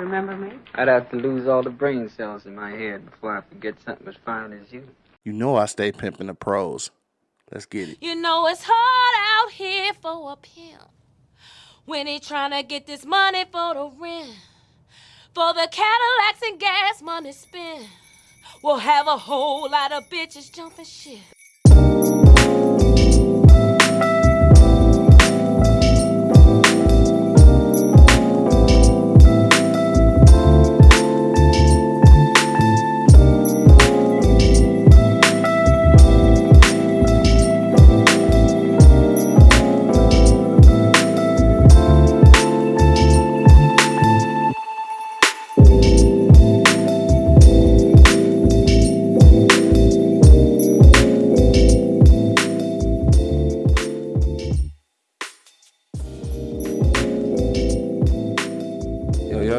Remember me? I'd have to lose all the brain cells in my head before I forget something as fine as you. You know I stay pimping the prose. Let's get it. You know it's hard out here for a pimp when he trying to get this money for the rent, for the Cadillacs and gas money spent. We'll have a whole lot of bitches jumping shit.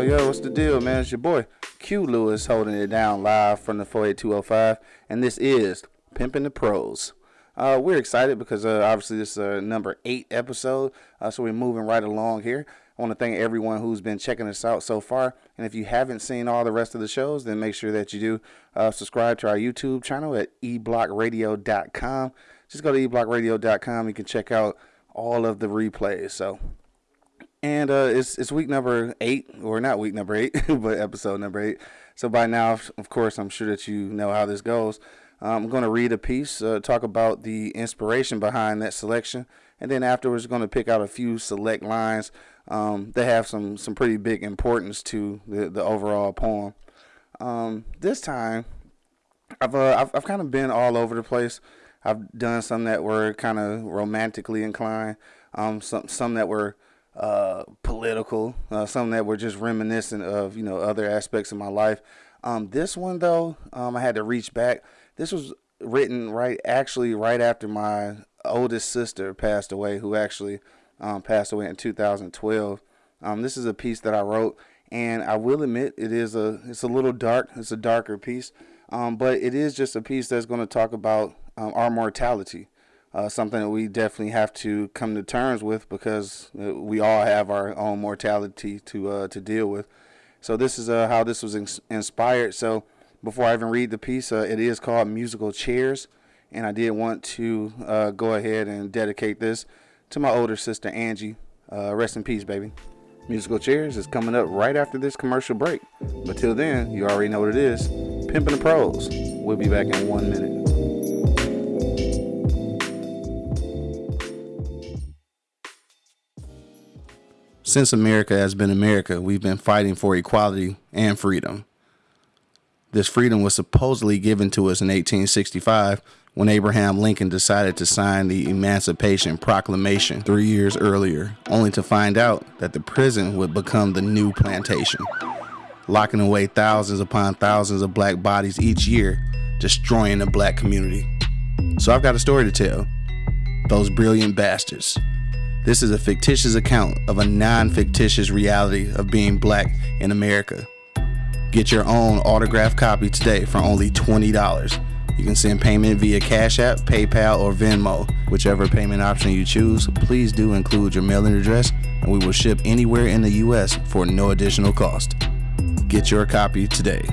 Yo, what's the deal, man? It's your boy Q Lewis holding it down live from the 48205, and this is Pimping the Prose. Uh, we're excited because uh, obviously this is uh, number eight episode, uh, so we're moving right along here. I want to thank everyone who's been checking us out so far, and if you haven't seen all the rest of the shows, then make sure that you do uh, subscribe to our YouTube channel at eblockradio.com. Just go to eblockradio.com. You can check out all of the replays. So and uh, it's it's week number eight, or not week number eight, but episode number eight. So by now, of course, I'm sure that you know how this goes. I'm going to read a piece, uh, talk about the inspiration behind that selection, and then afterwards, going to pick out a few select lines um, that have some some pretty big importance to the the overall poem. Um, this time, I've, uh, I've I've kind of been all over the place. I've done some that were kind of romantically inclined, um, some some that were uh, political, uh, some that were just reminiscent of you know other aspects of my life. Um, this one though, um, I had to reach back. This was written right actually right after my oldest sister passed away, who actually um, passed away in 2012. Um, this is a piece that I wrote, and I will admit it is a it's a little dark. It's a darker piece, um, but it is just a piece that's going to talk about um, our mortality uh, something that we definitely have to come to terms with because uh, we all have our own mortality to uh, to deal with. So this is uh, how this was ins- inspired. So before I even read the piece, uh, it is called Musical Chairs, and I did want to uh, go ahead and dedicate this to my older sister Angie. rest in peace, baby. Musical Chairs is coming up right after this commercial break. But till then, you already know what it is. Pimping the Prose. We'll be back in one minute. Since America has been America, we've been fighting for equality and freedom. This freedom was supposedly given to us in 1865 when Abraham Lincoln decided to sign the Emancipation Proclamation three years earlier, only to find out that the prison would become the new plantation, locking away thousands upon thousands of black bodies each year, destroying the black community. So I've got a story to tell. Those brilliant bastards. This is a fictitious account of a non fictitious reality of being black in America. Get your own autographed copy today for only $20. You can send payment via Cash App, PayPal, or Venmo. Whichever payment option you choose, please do include your mailing address, and we will ship anywhere in the U.S. for no additional cost. Get your copy today.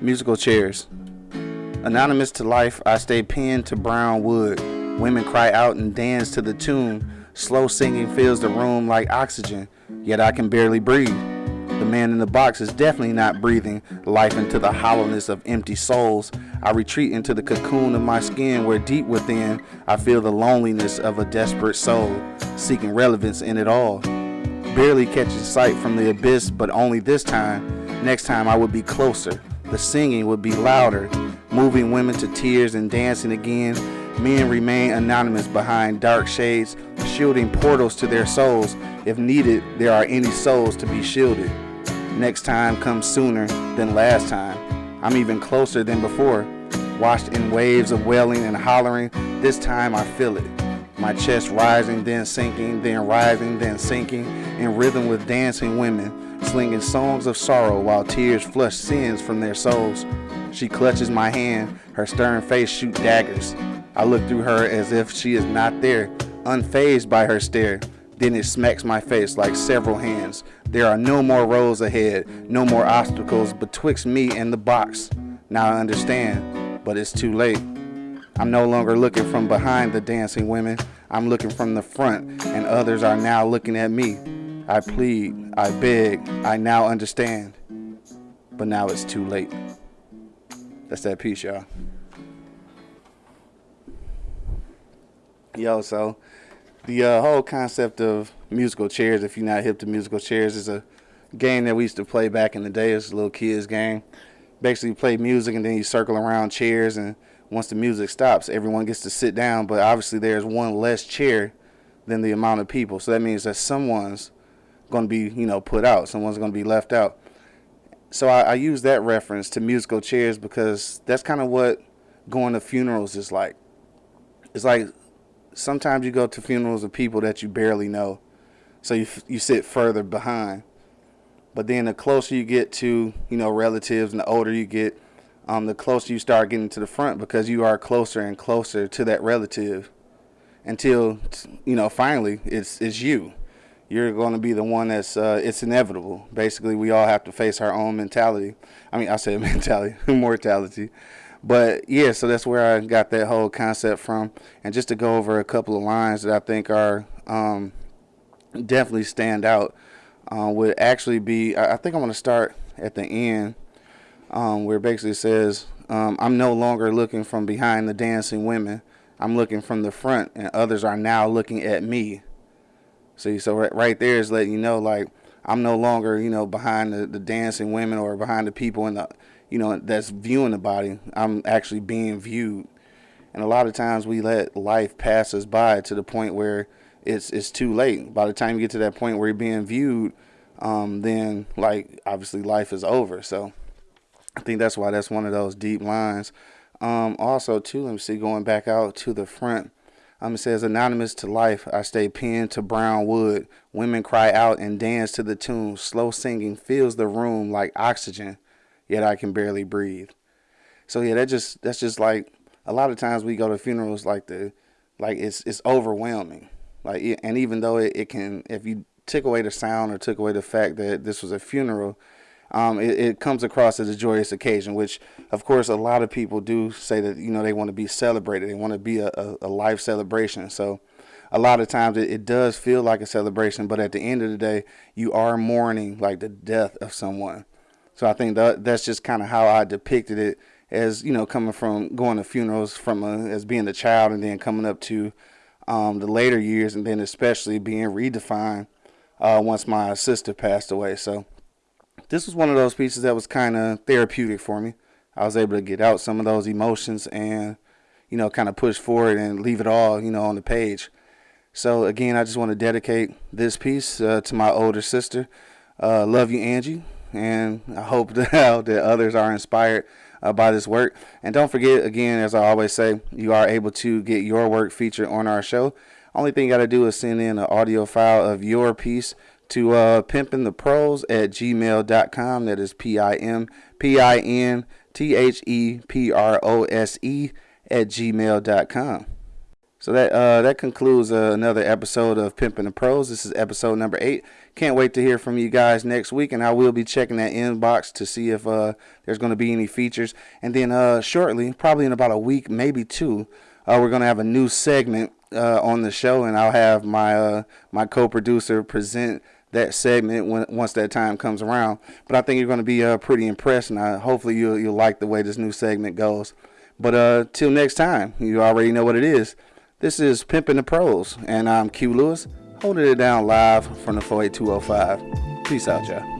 Musical chairs. Anonymous to life, I stay pinned to brown wood. Women cry out and dance to the tune. Slow singing fills the room like oxygen, yet I can barely breathe. The man in the box is definitely not breathing life into the hollowness of empty souls. I retreat into the cocoon of my skin where deep within I feel the loneliness of a desperate soul, seeking relevance in it all. Barely catching sight from the abyss, but only this time. Next time I would be closer. The singing would be louder, moving women to tears and dancing again. Men remain anonymous behind dark shades, shielding portals to their souls. If needed, there are any souls to be shielded. Next time comes sooner than last time. I'm even closer than before. Washed in waves of wailing and hollering, this time I feel it. My chest rising, then sinking, then rising, then sinking, in rhythm with dancing women slinging songs of sorrow while tears flush sins from their souls. She clutches my hand, her stern face shoot daggers. I look through her as if she is not there, unfazed by her stare. Then it smacks my face like several hands. There are no more roads ahead, no more obstacles betwixt me and the box. Now I understand, but it's too late. I'm no longer looking from behind the dancing women. I'm looking from the front, and others are now looking at me. I plead, I beg, I now understand. But now it's too late. That's that piece, y'all. Yo, so the uh, whole concept of musical chairs, if you're not hip to musical chairs, is a game that we used to play back in the day. It's a little kids game. Basically, you play music and then you circle around chairs, and once the music stops, everyone gets to sit down. But obviously, there's one less chair than the amount of people, so that means that someone's going to be, you know, put out. Someone's going to be left out. So I, I use that reference to musical chairs because that's kind of what going to funerals is like. It's like sometimes you go to funerals of people that you barely know, so you you sit further behind. But then the closer you get to you know relatives, and the older you get, um, the closer you start getting to the front because you are closer and closer to that relative, until you know finally it's it's you. You're going to be the one that's uh, it's inevitable. Basically, we all have to face our own mentality. I mean, I say mentality, mortality. But yeah, so that's where I got that whole concept from. And just to go over a couple of lines that I think are um, definitely stand out uh, would actually be I, I think I'm going to start at the end um, where it basically says, um, I'm no longer looking from behind the dancing women. I'm looking from the front, and others are now looking at me. See, so right, right there is letting you know, like, I'm no longer, you know, behind the, the dancing women or behind the people in the you know, that's viewing the body. I'm actually being viewed. And a lot of times we let life pass us by to the point where it's it's too late. By the time you get to that point where you're being viewed, um, then like obviously life is over. So I think that's why that's one of those deep lines. Um, also, too, let me see, going back out to the front. Um, it says, Anonymous to life, I stay pinned to brown wood. Women cry out and dance to the tune. Slow singing fills the room like oxygen yet I can barely breathe. So yeah, that just that's just like a lot of times we go to funerals like the like it's it's overwhelming. Like and even though it, it can if you took away the sound or took away the fact that this was a funeral, um, it, it, comes across as a joyous occasion, which of course a lot of people do say that you know they want to be celebrated, they want to be a, a, a, life celebration. So a lot of times it, it does feel like a celebration, but at the end of the day, you are mourning like the death of someone. So I think that that's just kind of how I depicted it as you know coming from going to funerals from a, as being a child and then coming up to um, the later years and then especially being redefined uh, once my sister passed away. So this was one of those pieces that was kind of therapeutic for me. I was able to get out some of those emotions and you know kind of push forward and leave it all you know on the page. So again, I just want to dedicate this piece uh, to my older sister. Uh, love you, Angie and I hope that, that others are inspired uh, by this work. And don't forget, again, as I always say, you are able to get your work featured on our show. Only thing you got to do is send in an audio file of your piece to uh, pimpintheprose at gmail.com. That is P I M P I N T H E P R O S E at gmail.com. So that uh, that concludes uh, another episode of Pimping the Prose. This is episode number eight. Can't wait to hear from you guys next week, and I will be checking that inbox to see if uh, there's going to be any features. And then uh, shortly, probably in about a week, maybe two, uh, we're going to have a new segment uh, on the show, and I'll have my my co-producer present that segment when once that time comes around. But I think you're going to be uh, pretty impressed, and I, hopefully you'll you'll like the way this new segment goes. But uh, till next time, you already know what it is. This is Pimpin' the Prose, and I'm Q Lewis, holding it down live from the 48205. Peace out, y'all.